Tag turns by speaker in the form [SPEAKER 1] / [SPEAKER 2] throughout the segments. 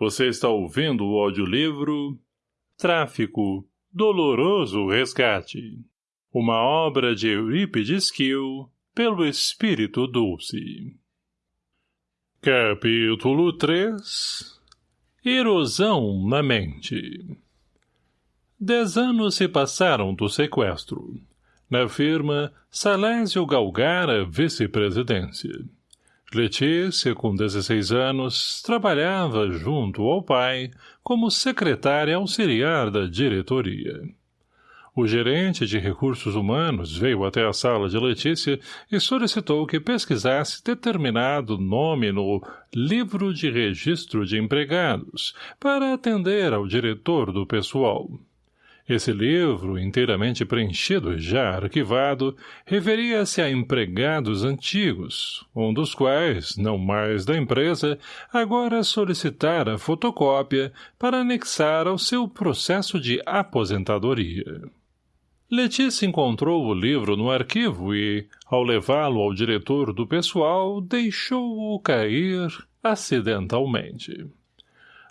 [SPEAKER 1] Você está ouvindo o audiolivro Tráfico, Doloroso Resgate. Uma obra de Eurípides Kiel, pelo Espírito Dulce. Capítulo 3 Erosão na mente Dez anos se passaram do sequestro. Na firma, Salésio galgara vice-presidência. Letícia, com 16 anos, trabalhava junto ao pai como secretária auxiliar da diretoria. O gerente de recursos humanos veio até a sala de Letícia e solicitou que pesquisasse determinado nome no livro de registro de empregados para atender ao diretor do pessoal. Esse livro, inteiramente preenchido e já arquivado, referia-se a empregados antigos, um dos quais, não mais da empresa, agora solicitara fotocópia para anexar ao seu processo de aposentadoria. Letícia encontrou o livro no arquivo e, ao levá-lo ao diretor do pessoal, deixou-o cair acidentalmente.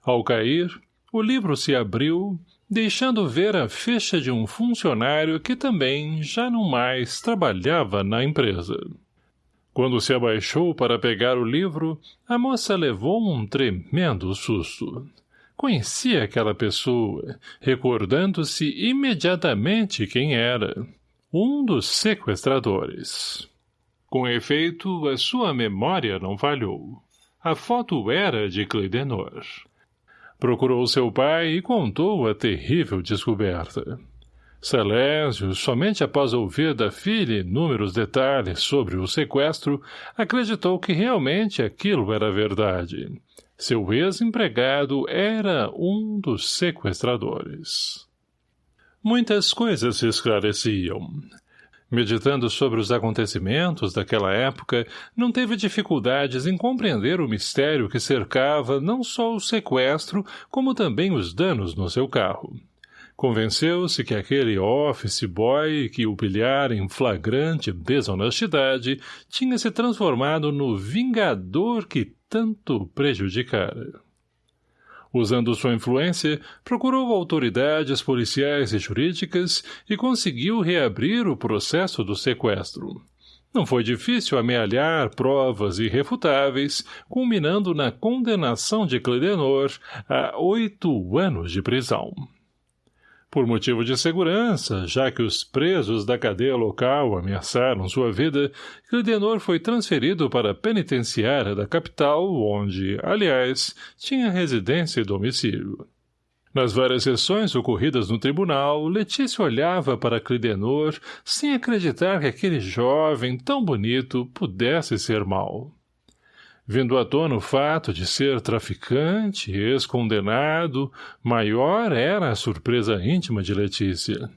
[SPEAKER 1] Ao cair, o livro se abriu deixando ver a ficha de um funcionário que também já não mais trabalhava na empresa. Quando se abaixou para pegar o livro, a moça levou um tremendo susto. Conhecia aquela pessoa, recordando-se imediatamente quem era. Um dos sequestradores. Com efeito, a sua memória não falhou. A foto era de Cleidenor. Procurou seu pai e contou a terrível descoberta. Celésio, somente após ouvir da filha inúmeros detalhes sobre o sequestro, acreditou que realmente aquilo era verdade. Seu ex-empregado era um dos sequestradores. Muitas coisas se esclareciam. Meditando sobre os acontecimentos daquela época, não teve dificuldades em compreender o mistério que cercava não só o sequestro, como também os danos no seu carro. Convenceu-se que aquele office boy que o pilhara em flagrante desonestidade tinha se transformado no vingador que tanto prejudicara. Usando sua influência, procurou autoridades policiais e jurídicas e conseguiu reabrir o processo do sequestro. Não foi difícil amealhar provas irrefutáveis, culminando na condenação de Cledenor a oito anos de prisão. Por motivo de segurança, já que os presos da cadeia local ameaçaram sua vida, Clidenor foi transferido para a penitenciária da capital, onde, aliás, tinha residência e domicílio. Nas várias sessões ocorridas no tribunal, Letícia olhava para Clidenor sem acreditar que aquele jovem tão bonito pudesse ser mau. Vindo à tona o fato de ser traficante, ex-condenado, maior era a surpresa íntima de Letícia.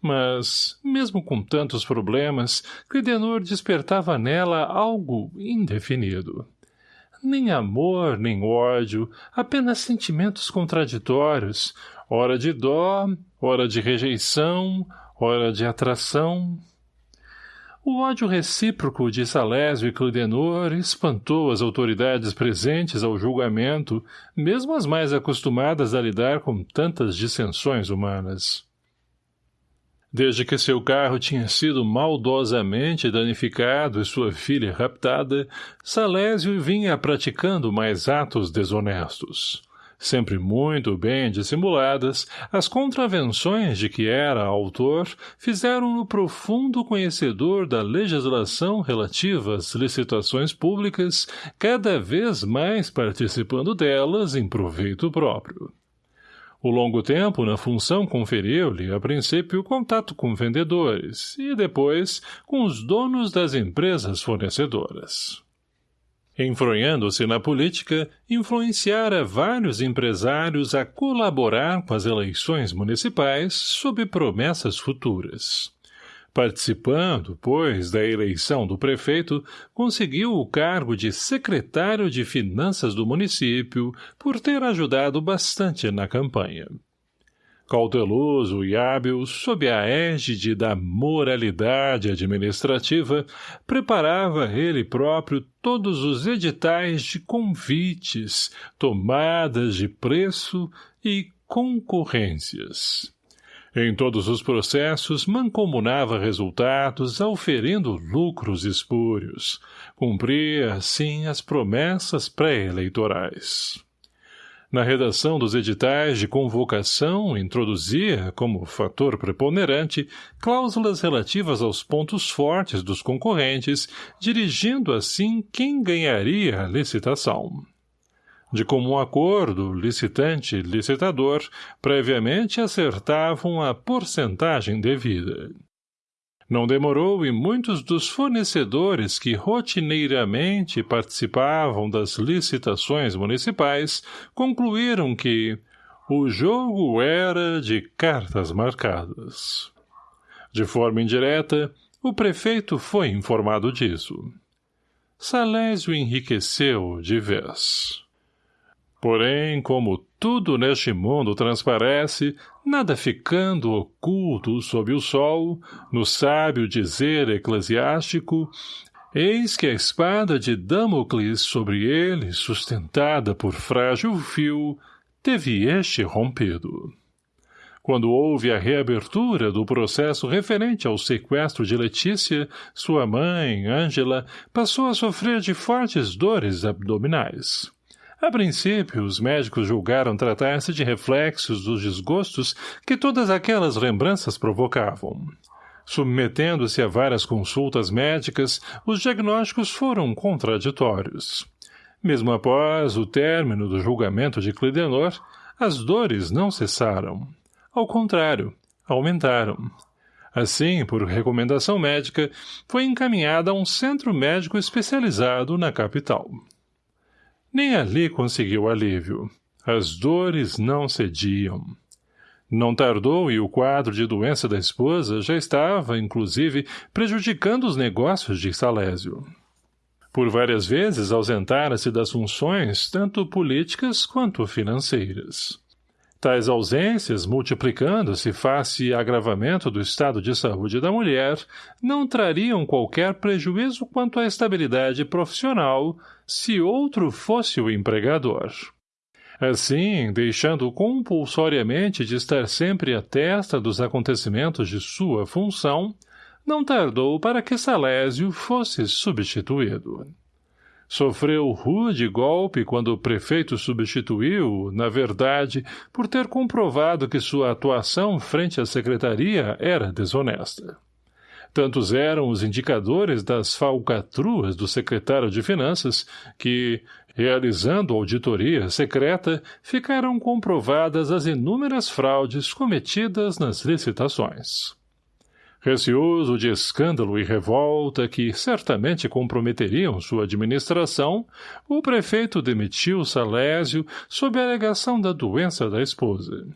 [SPEAKER 1] Mas, mesmo com tantos problemas, Clidenor despertava nela algo indefinido. Nem amor, nem ódio, apenas sentimentos contraditórios, ora de dó, ora de rejeição, ora de atração, o ódio recíproco de Salésio e Clidenor espantou as autoridades presentes ao julgamento, mesmo as mais acostumadas a lidar com tantas dissensões humanas. Desde que seu carro tinha sido maldosamente danificado e sua filha raptada, Salésio vinha praticando mais atos desonestos sempre muito bem dissimuladas, as contravenções de que era autor fizeram-no profundo conhecedor da legislação relativa às licitações públicas, cada vez mais participando delas em proveito próprio. O longo tempo na função conferiu-lhe, a princípio, contato com vendedores e, depois, com os donos das empresas fornecedoras. Enfronhando-se na política, influenciara vários empresários a colaborar com as eleições municipais sob promessas futuras. Participando, pois, da eleição do prefeito, conseguiu o cargo de secretário de Finanças do município por ter ajudado bastante na campanha. Cauteloso e hábil, sob a égide da moralidade administrativa, preparava ele próprio todos os editais de convites, tomadas de preço e concorrências. Em todos os processos, mancomunava resultados, auferindo lucros espúrios. Cumpria, assim, as promessas pré-eleitorais. Na redação dos editais de convocação, introduzia, como fator preponderante, cláusulas relativas aos pontos fortes dos concorrentes, dirigindo assim quem ganharia a licitação. De comum acordo, licitante e licitador previamente acertavam a porcentagem devida. Não demorou e muitos dos fornecedores que rotineiramente participavam das licitações municipais concluíram que o jogo era de cartas marcadas. De forma indireta, o prefeito foi informado disso. Salésio enriqueceu de vez. Porém, como tudo neste mundo transparece, nada ficando oculto sob o sol, no sábio dizer eclesiástico, eis que a espada de Damocles sobre ele, sustentada por frágil fio, teve este rompido. Quando houve a reabertura do processo referente ao sequestro de Letícia, sua mãe, Ângela, passou a sofrer de fortes dores abdominais. A princípio, os médicos julgaram tratar-se de reflexos dos desgostos que todas aquelas lembranças provocavam. Submetendo-se a várias consultas médicas, os diagnósticos foram contraditórios. Mesmo após o término do julgamento de Clidenor, as dores não cessaram. Ao contrário, aumentaram. Assim, por recomendação médica, foi encaminhada a um centro médico especializado na capital. Nem ali conseguiu alívio. As dores não cediam. Não tardou e o quadro de doença da esposa já estava, inclusive, prejudicando os negócios de Salésio. Por várias vezes ausentara-se das funções, tanto políticas quanto financeiras. Tais ausências, multiplicando-se face agravamento do estado de saúde da mulher, não trariam qualquer prejuízo quanto à estabilidade profissional, se outro fosse o empregador. Assim, deixando compulsoriamente de estar sempre à testa dos acontecimentos de sua função, não tardou para que Salésio fosse substituído. Sofreu rude golpe quando o prefeito substituiu, na verdade, por ter comprovado que sua atuação frente à secretaria era desonesta. Tantos eram os indicadores das falcatruas do secretário de Finanças que, realizando auditoria secreta, ficaram comprovadas as inúmeras fraudes cometidas nas licitações. Receoso de escândalo e revolta que certamente comprometeriam sua administração, o prefeito demitiu Salésio sob a alegação da doença da esposa.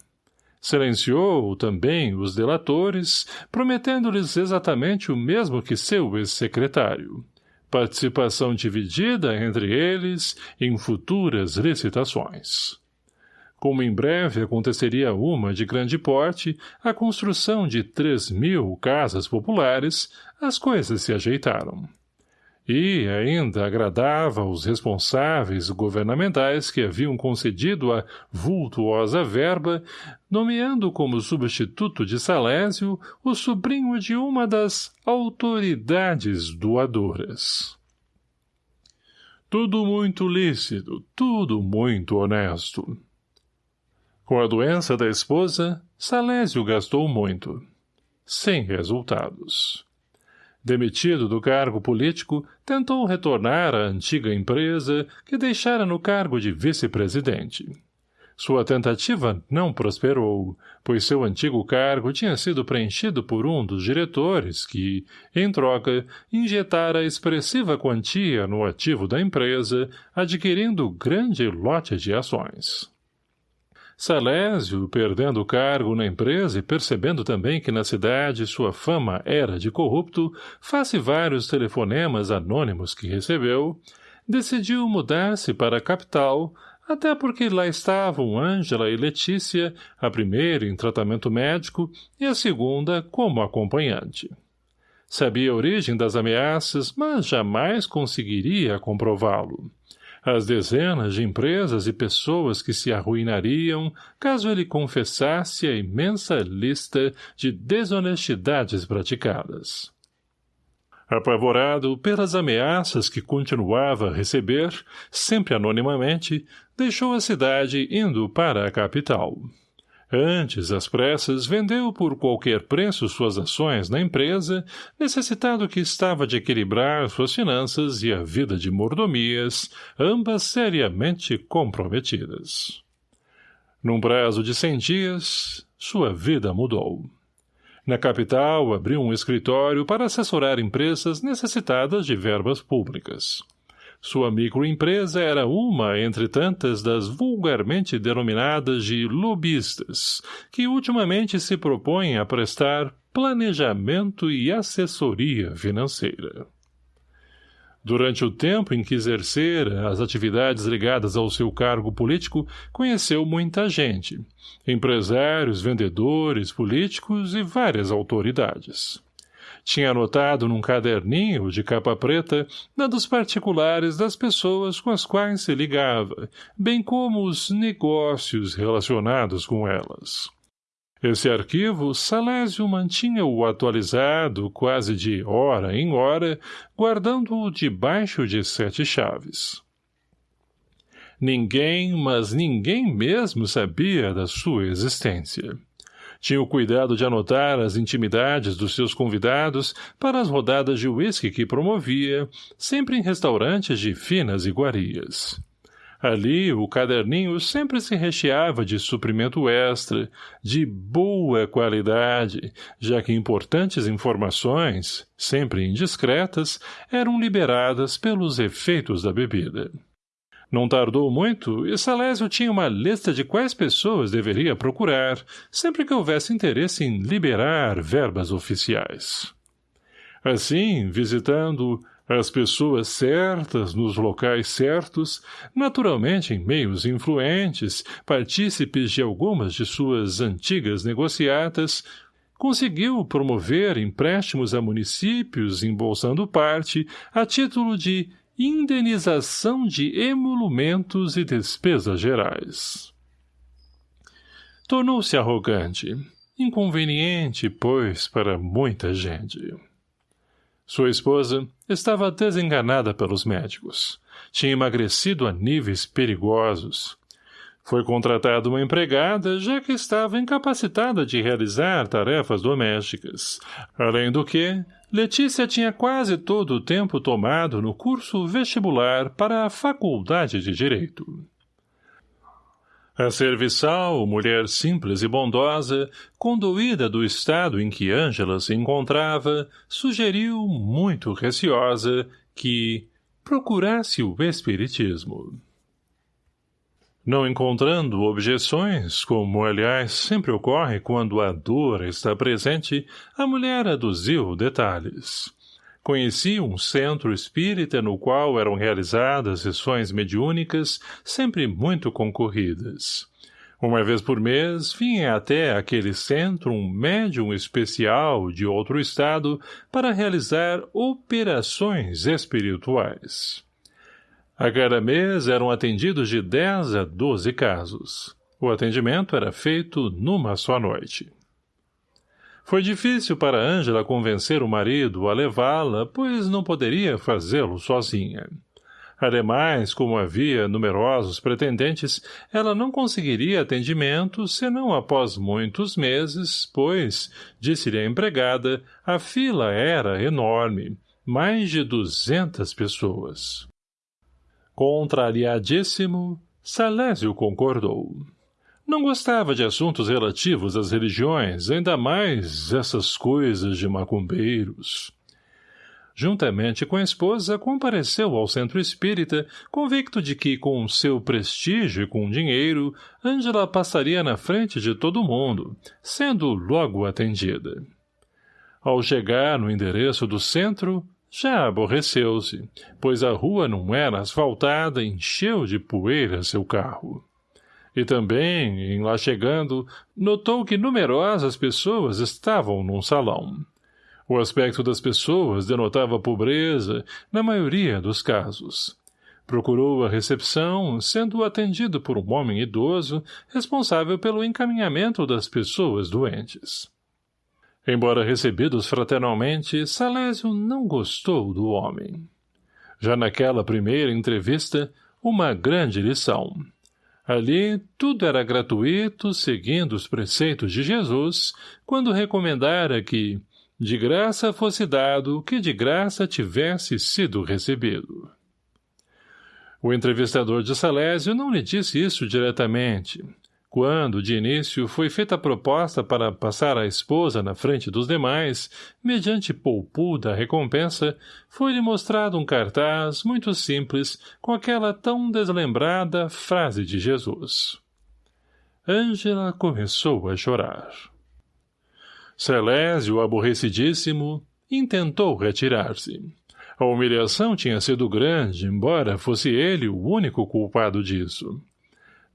[SPEAKER 1] Silenciou também os delatores, prometendo-lhes exatamente o mesmo que seu ex-secretário. Participação dividida entre eles em futuras licitações. Como em breve aconteceria uma de grande porte, a construção de três mil casas populares, as coisas se ajeitaram. E ainda agradava aos responsáveis governamentais que haviam concedido a vultuosa verba, nomeando como substituto de Salésio o sobrinho de uma das autoridades doadoras. Tudo muito lícito, tudo muito honesto. Com a doença da esposa, Salésio gastou muito. Sem resultados. Demitido do cargo político, tentou retornar à antiga empresa que deixara no cargo de vice-presidente. Sua tentativa não prosperou, pois seu antigo cargo tinha sido preenchido por um dos diretores que, em troca, injetara expressiva quantia no ativo da empresa, adquirindo grande lote de ações. Salésio, perdendo o cargo na empresa e percebendo também que na cidade sua fama era de corrupto, face vários telefonemas anônimos que recebeu, decidiu mudar-se para a capital, até porque lá estavam Ângela e Letícia, a primeira em tratamento médico e a segunda como acompanhante. Sabia a origem das ameaças, mas jamais conseguiria comprová-lo. As dezenas de empresas e pessoas que se arruinariam caso ele confessasse a imensa lista de desonestidades praticadas. Apavorado pelas ameaças que continuava a receber, sempre anonimamente, deixou a cidade indo para a capital. Antes, às pressas, vendeu por qualquer preço suas ações na empresa, necessitado que estava de equilibrar suas finanças e a vida de mordomias, ambas seriamente comprometidas. Num prazo de cem dias, sua vida mudou. Na capital, abriu um escritório para assessorar empresas necessitadas de verbas públicas. Sua microempresa era uma entre tantas das vulgarmente denominadas de lobistas, que ultimamente se propõem a prestar planejamento e assessoria financeira. Durante o tempo em que exercera as atividades ligadas ao seu cargo político, conheceu muita gente, empresários, vendedores, políticos e várias autoridades. Tinha anotado num caderninho de capa preta dados particulares das pessoas com as quais se ligava, bem como os negócios relacionados com elas. Esse arquivo, Salésio mantinha-o atualizado quase de hora em hora, guardando-o debaixo de sete chaves. Ninguém, mas ninguém mesmo sabia da sua existência. Tinha o cuidado de anotar as intimidades dos seus convidados para as rodadas de uísque que promovia, sempre em restaurantes de finas iguarias. Ali, o caderninho sempre se recheava de suprimento extra, de boa qualidade, já que importantes informações, sempre indiscretas, eram liberadas pelos efeitos da bebida. Não tardou muito e Salésio tinha uma lista de quais pessoas deveria procurar, sempre que houvesse interesse em liberar verbas oficiais. Assim, visitando as pessoas certas nos locais certos, naturalmente em meios influentes, partícipes de algumas de suas antigas negociatas, conseguiu promover empréstimos a municípios embolsando parte a título de indenização de emolumentos e despesas gerais. Tornou-se arrogante, inconveniente, pois, para muita gente. Sua esposa estava desenganada pelos médicos. Tinha emagrecido a níveis perigosos. Foi contratada uma empregada, já que estava incapacitada de realizar tarefas domésticas. Além do que, Letícia tinha quase todo o tempo tomado no curso vestibular para a Faculdade de Direito. A serviçal, mulher simples e bondosa, conduída do estado em que Ângela se encontrava, sugeriu, muito receosa, que procurasse o espiritismo. Não encontrando objeções, como, aliás, sempre ocorre quando a dor está presente, a mulher aduziu detalhes. Conhecia um centro espírita no qual eram realizadas sessões mediúnicas, sempre muito concorridas. Uma vez por mês, vinha até aquele centro um médium especial de outro estado para realizar operações espirituais. A cada mês eram atendidos de 10 a 12 casos. O atendimento era feito numa só noite. Foi difícil para Ângela convencer o marido a levá-la, pois não poderia fazê-lo sozinha. Ademais, como havia numerosos pretendentes, ela não conseguiria atendimento senão após muitos meses, pois, disse-lhe a empregada, a fila era enorme, mais de duzentas pessoas. Contrariadíssimo, Salésio concordou. Não gostava de assuntos relativos às religiões, ainda mais essas coisas de macumbeiros. Juntamente com a esposa, compareceu ao centro espírita, convicto de que, com seu prestígio e com dinheiro, Ângela passaria na frente de todo mundo, sendo logo atendida. Ao chegar no endereço do centro, Já aborreceu-se, pois a rua não era asfaltada e encheu de poeira seu carro. E também, em lá chegando, notou que numerosas pessoas estavam num salão. O aspecto das pessoas denotava pobreza, na maioria dos casos. Procurou a recepção, sendo atendido por um homem idoso, responsável pelo encaminhamento das pessoas doentes. Embora recebidos fraternalmente, Salésio não gostou do homem. Já naquela primeira entrevista, uma grande lição. Ali, tudo era gratuito, seguindo os preceitos de Jesus, quando recomendara que, de graça fosse dado, que de graça tivesse sido recebido. O entrevistador de Salésio não lhe disse isso diretamente. Quando, de início, foi feita a proposta para passar a esposa na frente dos demais, mediante poupuda recompensa, foi-lhe mostrado um cartaz muito simples com aquela tão deslembrada frase de Jesus. Ângela começou a chorar. Celésio, aborrecidíssimo, intentou retirar-se. A humilhação tinha sido grande, embora fosse ele o único culpado disso.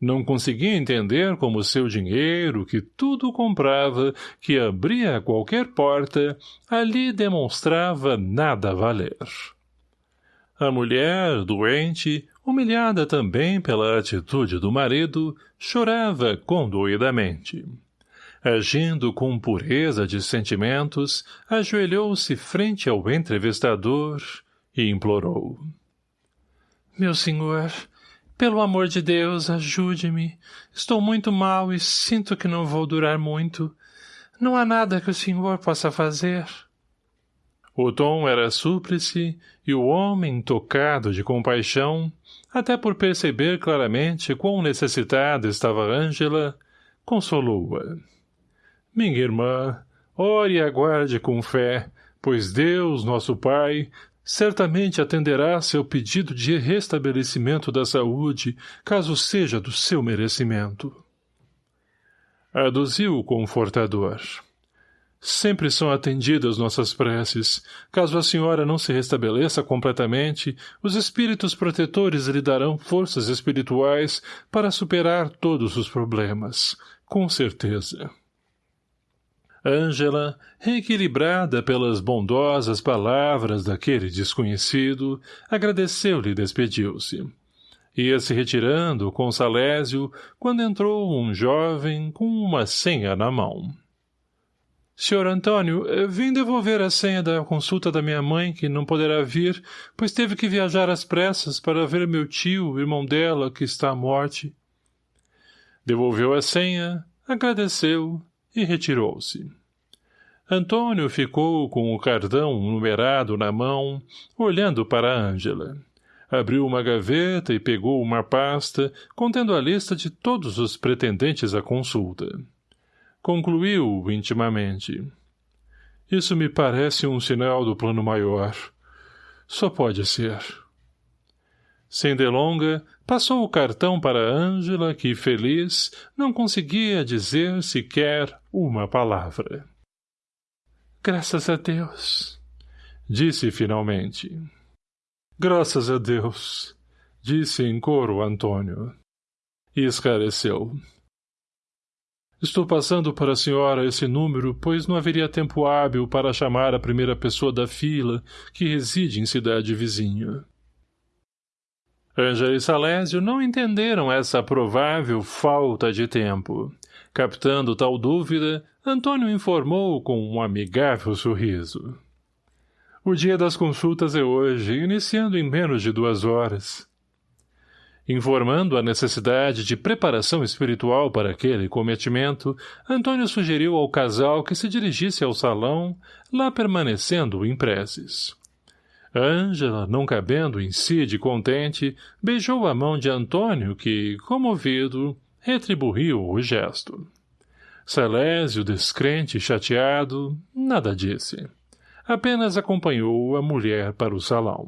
[SPEAKER 1] Não conseguia entender como seu dinheiro, que tudo comprava, que abria qualquer porta, ali demonstrava nada valer. A mulher, doente, humilhada também pela atitude do marido, chorava condoidamente. Agindo com pureza de sentimentos, ajoelhou-se frente ao entrevistador e implorou. Meu senhor, pelo amor de Deus, ajude-me. Estou muito mal e sinto que não vou durar muito. Não há nada que o senhor possa fazer. O tom era súplice e o homem, tocado de compaixão, até por perceber claramente quão necessitada estava Ângela, consolou-a. Minha irmã, ore e aguarde com fé, pois Deus, nosso Pai, certamente atenderá seu pedido de restabelecimento da saúde, caso seja do seu merecimento. Aduziu o confortador. Sempre são atendidas nossas preces. Caso a senhora não se restabeleça completamente, os espíritos protetores lhe darão forças espirituais para superar todos os problemas. Com certeza. Ângela, reequilibrada pelas bondosas palavras daquele desconhecido, agradeceu-lhe e despediu-se. Ia se retirando com Salésio quando entrou um jovem com uma senha na mão. — Senhor Antônio, vim devolver a senha da consulta da minha mãe, que não poderá vir, pois teve que viajar às pressas para ver meu tio, irmão dela, que está à morte. Devolveu a senha, agradeceu e retirou-se. Antônio ficou com o cartão numerado na mão, olhando para Ângela. Abriu uma gaveta e pegou uma pasta, contendo a lista de todos os pretendentes à consulta. Concluiu intimamente. Isso me parece um sinal do plano maior. Só pode ser. Sem delonga, passou o cartão para Ângela, que, feliz, não conseguia dizer sequer uma palavra. Graças a Deus, disse finalmente. Graças a Deus, disse em coro Antônio. E esclareceu. Estou passando para a senhora esse número, pois não haveria tempo hábil para chamar a primeira pessoa da fila que reside em cidade vizinha. Ângela e Salésio não entenderam essa provável falta de tempo. Captando tal dúvida, Antônio informou com um amigável sorriso. O dia das consultas é hoje, iniciando em menos de duas horas. Informando a necessidade de preparação espiritual para aquele cometimento, Antônio sugeriu ao casal que se dirigisse ao salão, lá permanecendo em preces. Ângela, não cabendo em si de contente, beijou a mão de Antônio que, comovido, retribuiu o gesto. Salésio, descrente e chateado, nada disse. Apenas acompanhou a mulher para o salão.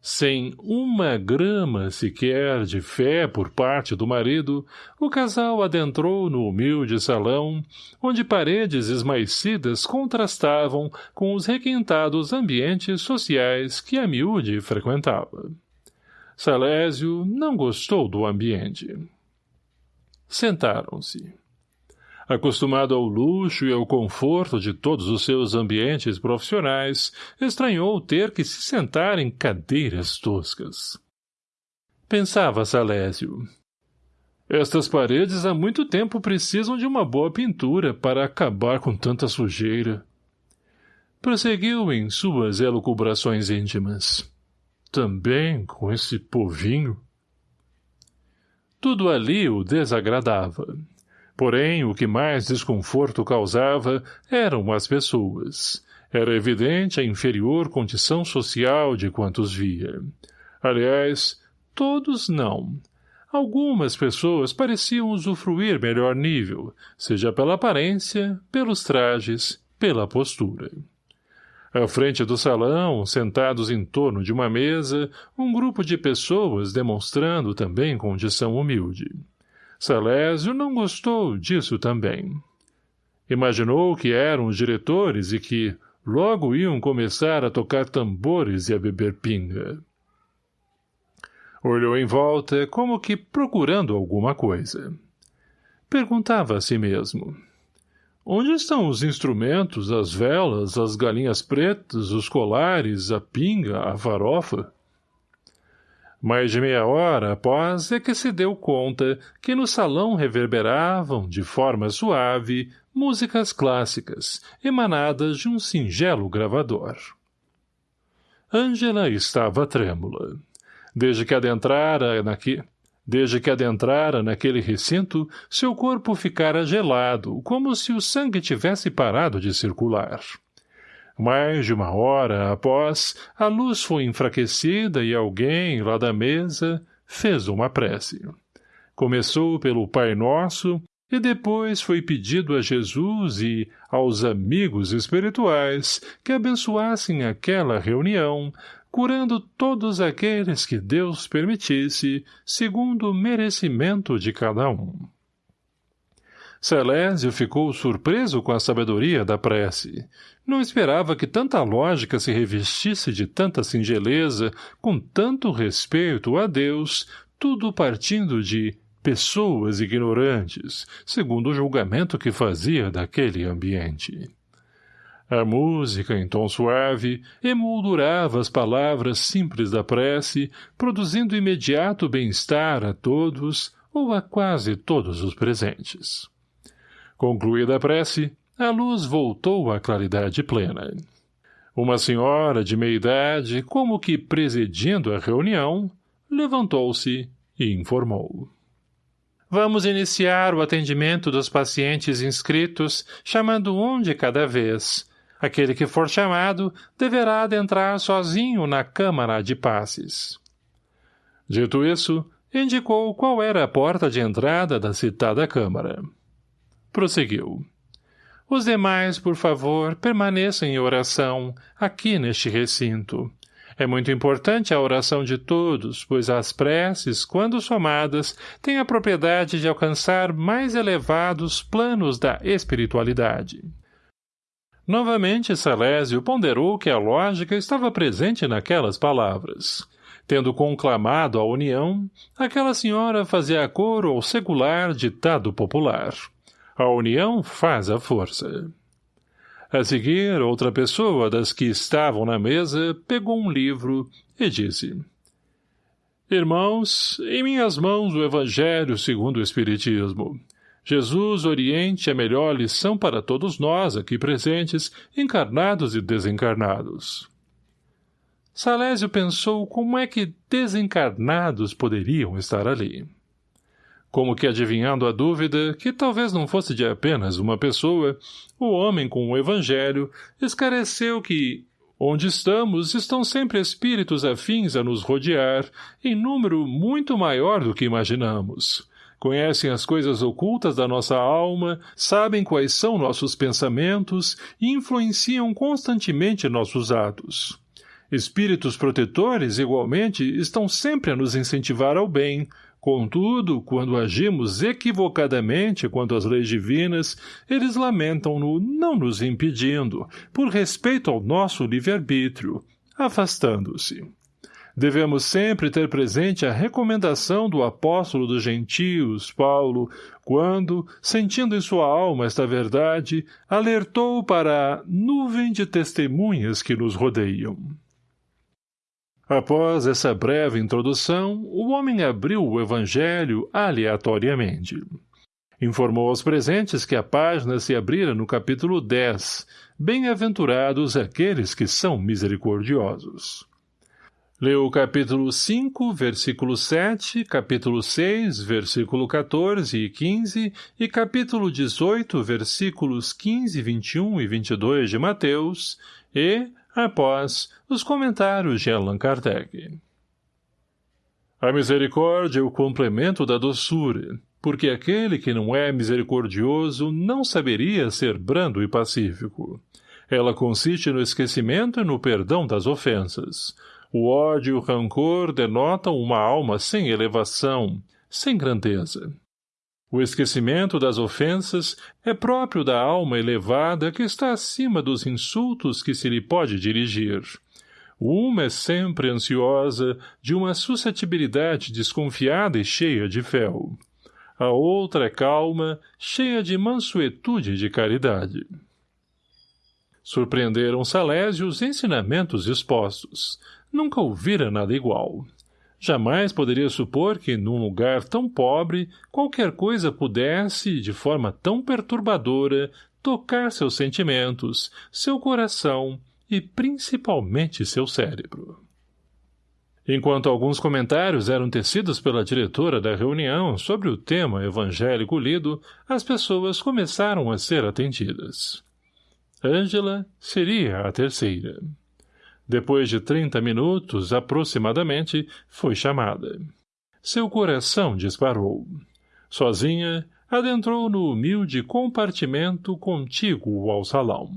[SPEAKER 1] Sem uma grama sequer de fé por parte do marido, o casal adentrou no humilde salão, onde paredes esmaecidas contrastavam com os requintados ambientes sociais que a miúde frequentava. Salésio não gostou do ambiente. Sentaram-se. Acostumado ao luxo e ao conforto de todos os seus ambientes profissionais, estranhou ter que se sentar em cadeiras toscas. Pensava Salésio. Estas paredes há muito tempo precisam de uma boa pintura para acabar com tanta sujeira. Prosseguiu em suas elucubrações íntimas. Também com esse povinho. Tudo ali o desagradava. Porém, o que mais desconforto causava eram as pessoas. Era evidente a inferior condição social de quantos via. Aliás, todos não. Algumas pessoas pareciam usufruir melhor nível, seja pela aparência, pelos trajes, pela postura. À frente do salão, sentados em torno de uma mesa, um grupo de pessoas demonstrando também condição humilde. Salésio não gostou disso também. Imaginou que eram os diretores e que logo iam começar a tocar tambores e a beber pinga. Olhou em volta como que procurando alguma coisa. Perguntava a si mesmo. Onde estão os instrumentos, as velas, as galinhas pretas, os colares, a pinga, a farofa? Mais de meia hora após é que se deu conta que no salão reverberavam, de forma suave, músicas clássicas, emanadas de um singelo gravador. Ângela estava trêmula. Desde que adentrara naqui... Desde que adentrara naquele recinto, seu corpo ficara gelado, como se o sangue tivesse parado de circular. Mais de uma hora após, a luz foi enfraquecida e alguém, lá da mesa, fez uma prece. Começou pelo Pai Nosso e depois foi pedido a Jesus e aos amigos espirituais que abençoassem aquela reunião, curando todos aqueles que Deus permitisse, segundo o merecimento de cada um. Celésio ficou surpreso com a sabedoria da prece. Não esperava que tanta lógica se revestisse de tanta singeleza, com tanto respeito a Deus, tudo partindo de pessoas ignorantes, segundo o julgamento que fazia daquele ambiente. A música, em tom suave, emoldurava as palavras simples da prece, produzindo imediato bem-estar a todos ou a quase todos os presentes. Concluída a prece, a luz voltou à claridade plena. Uma senhora de meia-idade, como que presidindo a reunião, levantou-se e informou. Vamos iniciar o atendimento dos pacientes inscritos, chamando um de cada vez. Aquele que for chamado deverá adentrar sozinho na Câmara de Passes. Dito isso, indicou qual era a porta de entrada da citada Câmara. Prosseguiu. Os demais, por favor, permaneçam em oração, aqui neste recinto. É muito importante a oração de todos, pois as preces, quando somadas, têm a propriedade de alcançar mais elevados planos da espiritualidade. Novamente, Salésio ponderou que a lógica estava presente naquelas palavras. Tendo conclamado a união, aquela senhora fazia coro ao secular ditado popular. A união faz a força. A seguir, outra pessoa das que estavam na mesa pegou um livro e disse Irmãos, em minhas mãos o Evangelho segundo o Espiritismo. Jesus oriente a melhor lição para todos nós aqui presentes, encarnados e desencarnados. Salésio pensou como é que desencarnados poderiam estar ali como que adivinhando a dúvida, que talvez não fosse de apenas uma pessoa, o homem com o evangelho esclareceu que, onde estamos, estão sempre espíritos afins a nos rodear, em número muito maior do que imaginamos. Conhecem as coisas ocultas da nossa alma, sabem quais são nossos pensamentos e influenciam constantemente nossos atos. Espíritos protetores, igualmente, estão sempre a nos incentivar ao bem, Contudo, quando agimos equivocadamente quanto às leis divinas, eles lamentam-no não nos impedindo, por respeito ao nosso livre-arbítrio, afastando-se. Devemos sempre ter presente a recomendação do apóstolo dos gentios, Paulo, quando, sentindo em sua alma esta verdade, alertou para a nuvem de testemunhas que nos rodeiam. Após essa breve introdução, o homem abriu o evangelho aleatoriamente. Informou aos presentes que a página se abrira no capítulo 10, Bem-aventurados aqueles que são misericordiosos. Leu o capítulo 5, versículo 7, capítulo 6, versículo 14 e 15 e capítulo 18, versículos 15, 21 e 22 de Mateus e, após os comentários de Allan Kardec. A misericórdia é o complemento da doçura, porque aquele que não é misericordioso não saberia ser brando e pacífico. Ela consiste no esquecimento e no perdão das ofensas. O ódio e o rancor denotam uma alma sem elevação, sem grandeza. O esquecimento das ofensas é próprio da alma elevada que está acima dos insultos que se lhe pode dirigir. Uma é sempre ansiosa, de uma suscetibilidade desconfiada e cheia de fel. A outra é calma, cheia de mansuetude e de caridade. Surpreenderam Salésio os ensinamentos expostos. Nunca ouvira nada igual. Jamais poderia supor que, num lugar tão pobre, qualquer coisa pudesse, de forma tão perturbadora, tocar seus sentimentos, seu coração e, principalmente, seu cérebro. Enquanto alguns comentários eram tecidos pela diretora da reunião sobre o tema evangélico lido, as pessoas começaram a ser atendidas. Ângela seria a terceira. Depois de trinta minutos, aproximadamente, foi chamada. Seu coração disparou. Sozinha, adentrou no humilde compartimento contíguo ao salão.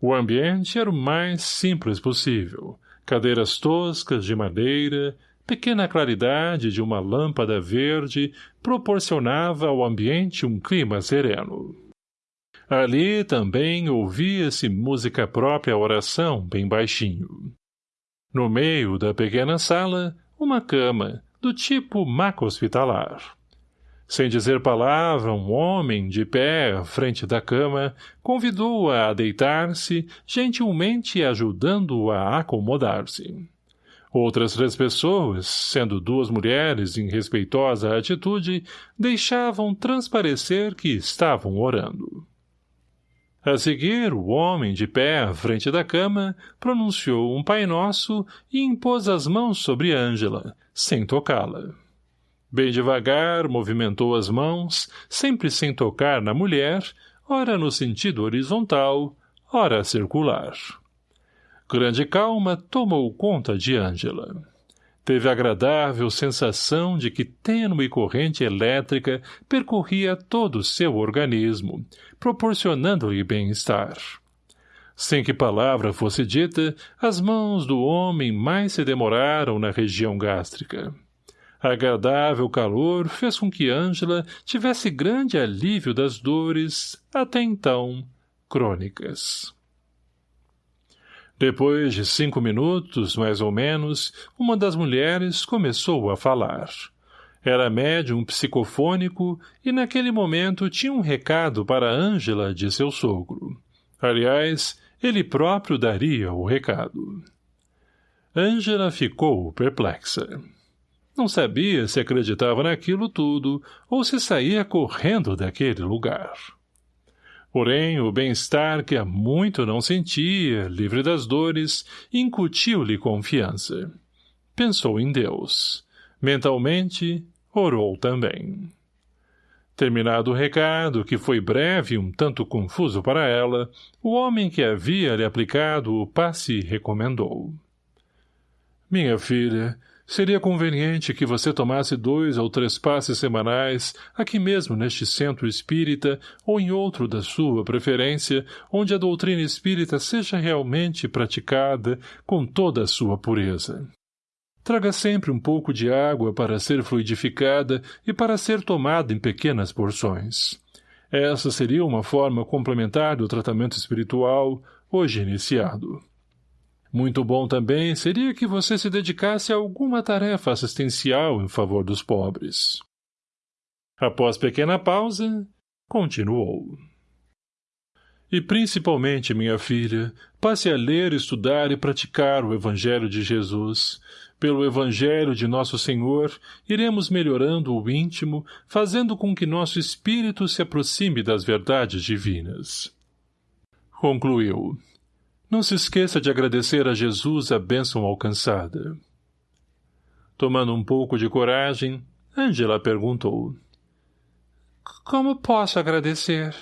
[SPEAKER 1] O ambiente era o mais simples possível. Cadeiras toscas de madeira, pequena claridade de uma lâmpada verde proporcionava ao ambiente um clima sereno. Ali também ouvia-se música própria à oração, bem baixinho. No meio da pequena sala, uma cama, do tipo maca hospitalar. Sem dizer palavra, um homem, de pé, à frente da cama, convidou-a a, deitar-se, gentilmente ajudando-a a acomodar-se. Outras três pessoas, sendo duas mulheres em respeitosa atitude, deixavam transparecer que estavam orando. A seguir, o homem, de pé à frente da cama, pronunciou um Pai Nosso e impôs as mãos sobre Ângela, sem tocá-la. Bem devagar, movimentou as mãos, sempre sem tocar na mulher, ora no sentido horizontal, ora circular. Grande calma tomou conta de Ângela. Teve agradável sensação de que tênue corrente elétrica percorria todo o seu organismo, proporcionando-lhe bem-estar. Sem que palavra fosse dita, as mãos do homem mais se demoraram na região gástrica. Agradável calor fez com que Ângela tivesse grande alívio das dores, até então, crônicas. Depois de cinco minutos, mais ou menos, uma das mulheres começou a falar. Era médium psicofônico e naquele momento tinha um recado para Ângela de seu sogro. Aliás, ele próprio daria o recado. Ângela ficou perplexa. Não sabia se acreditava naquilo tudo ou se saía correndo daquele lugar. Porém, o bem-estar que há muito não sentia, livre das dores, incutiu-lhe confiança. Pensou em Deus. Mentalmente, orou também. Terminado o recado, que foi breve e um tanto confuso para ela, o homem que havia lhe aplicado o passe recomendou. Minha filha, Seria conveniente que você tomasse dois ou três passes semanais, aqui mesmo neste centro espírita, ou em outro da sua preferência, onde a doutrina espírita seja realmente praticada com toda a sua pureza. Traga sempre um pouco de água para ser fluidificada e para ser tomada em pequenas porções. Essa seria uma forma complementar do tratamento espiritual, hoje iniciado. Muito bom também seria que você se dedicasse a alguma tarefa assistencial em favor dos pobres. Após pequena pausa, continuou. E principalmente, minha filha, passe a ler, estudar e praticar o Evangelho de Jesus, pelo Evangelho de Nosso Senhor, iremos melhorando o íntimo, fazendo com que nosso espírito se aproxime das verdades divinas. Concluiu. Não se esqueça de agradecer a Jesus a bênção alcançada. Tomando um pouco de coragem, Angela perguntou. Como posso agradecer?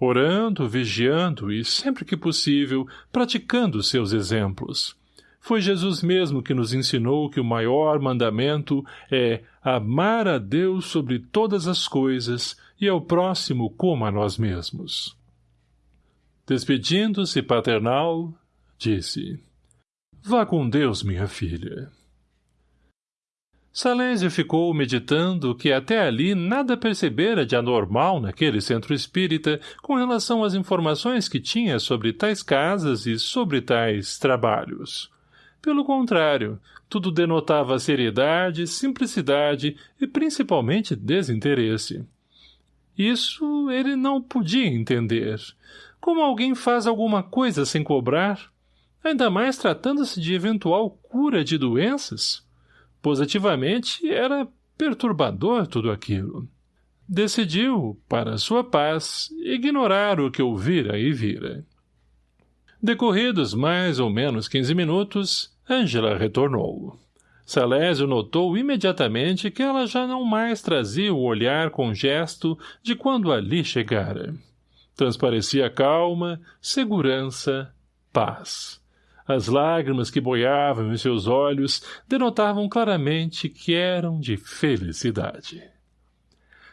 [SPEAKER 1] Orando, vigiando e, sempre que possível, praticando seus exemplos foi Jesus mesmo que nos ensinou que o maior mandamento é amar a Deus sobre todas as coisas e ao próximo como a nós mesmos. Despedindo-se paternal, disse, Vá com Deus, minha filha. Salésio ficou meditando que até ali nada percebera de anormal naquele centro espírita com relação às informações que tinha sobre tais casas e sobre tais trabalhos. Pelo contrário, tudo denotava seriedade, simplicidade e principalmente desinteresse. Isso ele não podia entender. Como alguém faz alguma coisa sem cobrar? Ainda mais tratando-se de eventual cura de doenças? Positivamente, era perturbador tudo aquilo. Decidiu, para sua paz, ignorar o que ouvira e vira. Decorridos mais ou menos quinze minutos, Ângela retornou. Salésio notou imediatamente que ela já não mais trazia o olhar com gesto de quando ali chegara. Transparecia calma, segurança, paz. As lágrimas que boiavam em seus olhos denotavam claramente que eram de felicidade.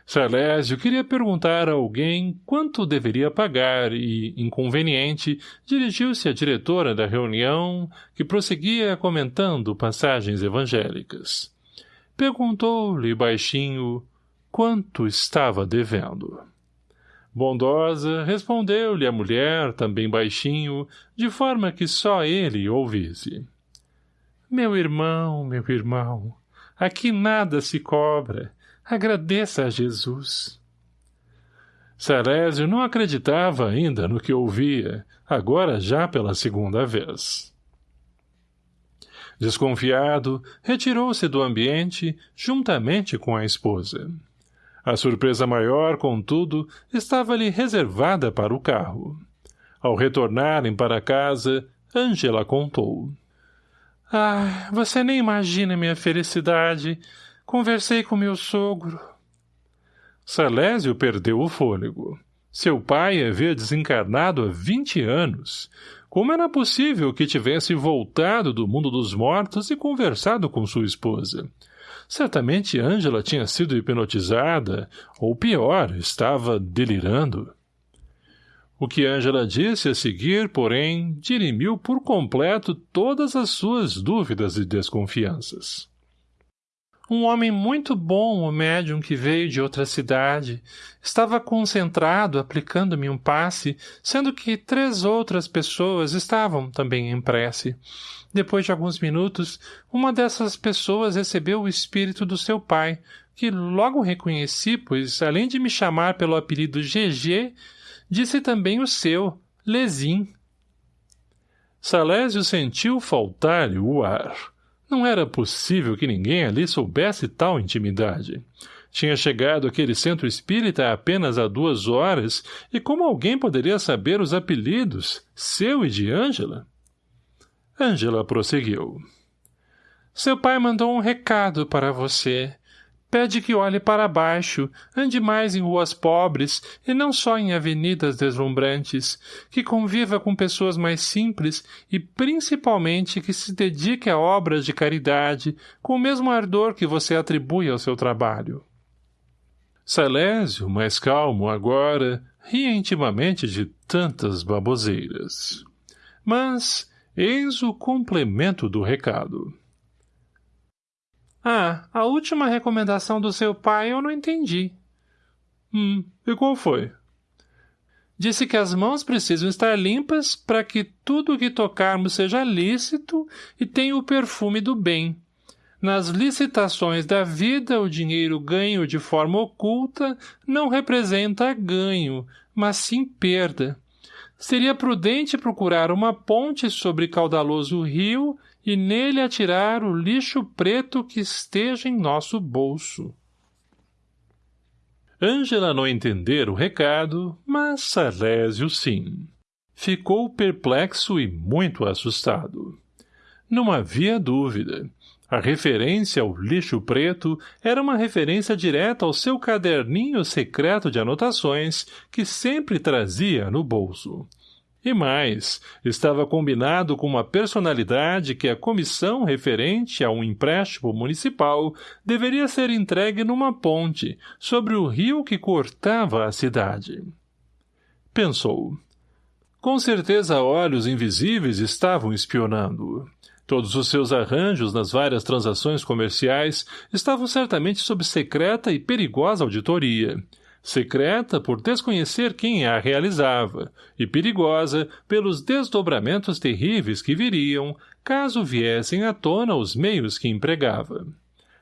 [SPEAKER 1] Salésio queria perguntar a alguém quanto deveria pagar e, inconveniente, dirigiu-se à diretora da reunião, que prosseguia comentando passagens evangélicas. Perguntou-lhe baixinho quanto estava devendo. Bondosa, respondeu-lhe a mulher, também baixinho, de forma que só ele ouvisse. Meu irmão, meu irmão, aqui nada se cobra, Agradeça a Jesus. Salésio não acreditava ainda no que ouvia, agora já pela segunda vez. Desconfiado, retirou-se do ambiente, juntamente com a esposa. A surpresa maior, contudo, estava-lhe reservada para o carro. Ao retornarem para casa, Ângela contou. — Ah, você nem imagina minha felicidade. Conversei com meu sogro. Salésio perdeu o fôlego. Seu pai havia desencarnado há vinte anos. Como era possível que tivesse voltado do mundo dos mortos e conversado com sua esposa? Certamente Ângela tinha sido hipnotizada, ou pior, estava delirando. O que Ângela disse a seguir, porém, dirimiu por completo todas as suas dúvidas e desconfianças. Um homem muito bom, o médium que veio de outra cidade. Estava concentrado, aplicando-me um passe, sendo que três outras pessoas estavam também em prece. Depois de alguns minutos, uma dessas pessoas recebeu o espírito do seu pai, que logo reconheci, pois, além de me chamar pelo apelido GG, disse também o seu, Lezin. Salésio sentiu faltar-lhe o ar. Não era possível que ninguém ali soubesse tal intimidade. Tinha chegado aquele centro espírita apenas há duas horas, e como alguém poderia saber os apelidos, seu e de Ângela? Ângela prosseguiu. Seu pai mandou um recado para você.
[SPEAKER 2] Pede que olhe para baixo, ande mais em ruas pobres e não só em avenidas deslumbrantes, que conviva com pessoas mais simples e principalmente que se dedique a obras de caridade com o mesmo ardor que você atribui ao seu trabalho.
[SPEAKER 1] Salésio, mais calmo agora, ria intimamente de tantas baboseiras. Mas, eis o complemento do recado.
[SPEAKER 2] Ah, a última recomendação do seu pai eu não entendi.
[SPEAKER 1] Hum, e qual foi?
[SPEAKER 2] Disse que as mãos precisam estar limpas para que tudo o que tocarmos seja lícito e tenha o perfume do bem. Nas licitações da vida, o dinheiro ganho de forma oculta não representa ganho, mas sim perda. Seria prudente procurar uma ponte sobre caudaloso rio e nele atirar o lixo preto que esteja em nosso bolso.
[SPEAKER 1] Ângela não entender o recado, mas Salésio sim. Ficou perplexo e muito assustado. Não havia dúvida. A referência ao lixo preto era uma referência direta ao seu caderninho secreto de anotações que sempre trazia no bolso. E mais, estava combinado com uma personalidade que a comissão referente a um empréstimo municipal deveria ser entregue numa ponte, sobre o rio que cortava a cidade. Pensou. Com certeza olhos invisíveis estavam espionando. Todos os seus arranjos nas várias transações comerciais estavam certamente sob secreta e perigosa auditoria, secreta por desconhecer quem a realizava, e perigosa pelos desdobramentos terríveis que viriam, caso viessem à tona os meios que empregava.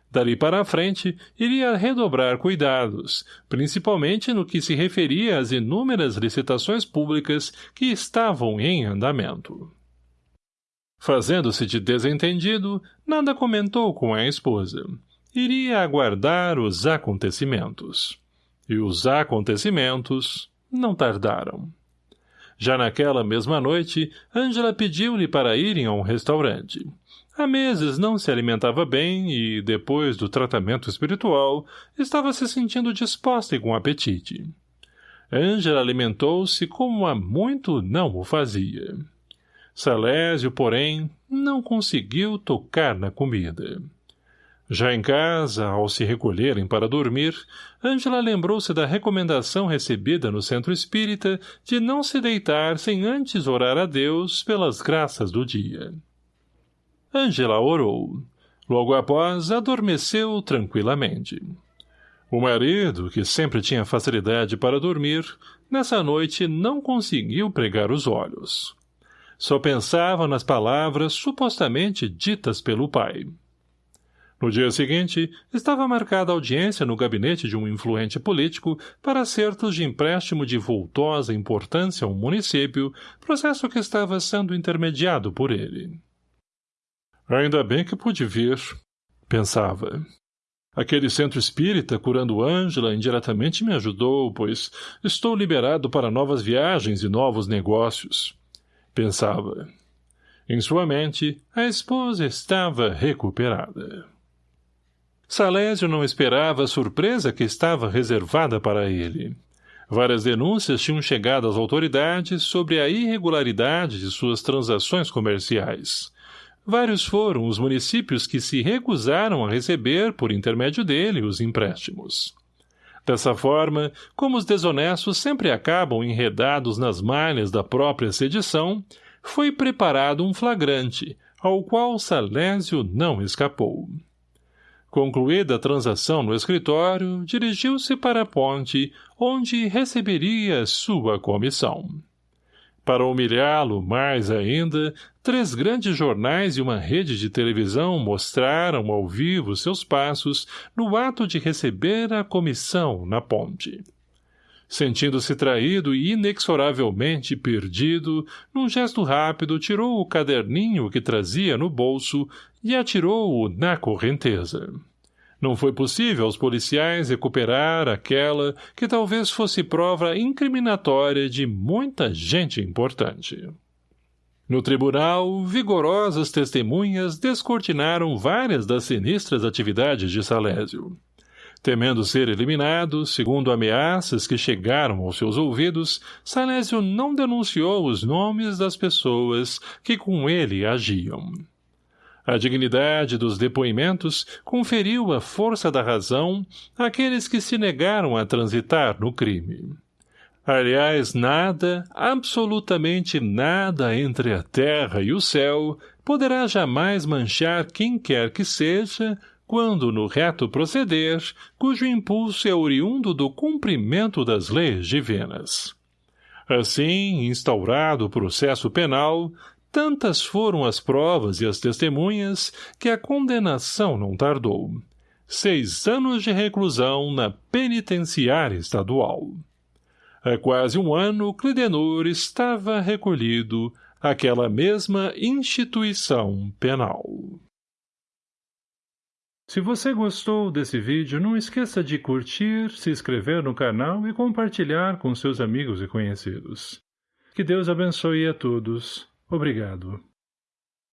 [SPEAKER 1] Dali para a frente, iria redobrar cuidados, principalmente no que se referia às inúmeras licitações públicas que estavam em andamento. Fazendo-se de desentendido, nada comentou com a esposa. Iria aguardar os acontecimentos. E os acontecimentos não tardaram. Já naquela mesma noite, Ângela pediu-lhe para irem a um restaurante. Há meses não se alimentava bem e, depois do tratamento espiritual, estava se sentindo disposta e com apetite. Ângela alimentou-se como há muito não o fazia. Salésio, porém, não conseguiu tocar na comida. Já em casa, ao se recolherem para dormir, Ângela lembrou-se da recomendação recebida no centro espírita de não se deitar sem antes orar a Deus pelas graças do dia. Ângela orou. Logo após, adormeceu tranquilamente. O marido, que sempre tinha facilidade para dormir, nessa noite não conseguiu pregar os olhos. Só pensava nas palavras supostamente ditas pelo pai. No dia seguinte, estava marcada audiência no gabinete de um influente político para acertos de empréstimo de vultosa importância a um município, processo que estava sendo intermediado por ele. Ainda bem que pude vir, pensava. Aquele centro espírita, curando Ângela, indiretamente me ajudou, pois estou liberado para novas viagens e novos negócios pensava. Em sua mente, a esposa estava recuperada. Salésio não esperava a surpresa que estava reservada para ele. Várias denúncias tinham chegado às autoridades sobre a irregularidade de suas transações comerciais. Vários foram os municípios que se recusaram a receber, por intermédio dele, os empréstimos. Dessa forma, como os desonestos sempre acabam enredados nas malhas da própria sedição, foi preparado um flagrante, ao qual Salésio não escapou. Concluída a transação no escritório, dirigiu-se para a ponte, onde receberia sua comissão. Para humilhá-lo mais ainda, três grandes jornais e uma rede de televisão mostraram ao vivo seus passos no ato de receber a comissão na ponte. Sentindo-se traído e inexoravelmente perdido, num gesto rápido tirou o caderninho que trazia no bolso e atirou-o na correnteza. Não foi possível aos policiais recuperar aquela que talvez fosse prova incriminatória de muita gente importante. No tribunal, vigorosas testemunhas descortinaram várias das sinistras atividades de Salésio. Temendo ser eliminado, segundo ameaças que chegaram aos seus ouvidos, Salésio não denunciou os nomes das pessoas que com ele agiam. A dignidade dos depoimentos conferiu a força da razão àqueles que se negaram a transitar no crime. Aliás, nada, absolutamente nada entre a terra e o céu poderá jamais manchar quem quer que seja quando no reto proceder, cujo impulso é oriundo do cumprimento das leis divinas. Assim, instaurado o processo penal, tantas foram as provas e as testemunhas que a condenação não tardou. Seis anos de reclusão na penitenciária estadual. Há quase um ano, Clidenor estava recolhido àquela mesma instituição penal. Se você gostou desse vídeo, não esqueça de curtir, se inscrever no canal e compartilhar com seus amigos e conhecidos. Que Deus abençoe a todos. Obrigado.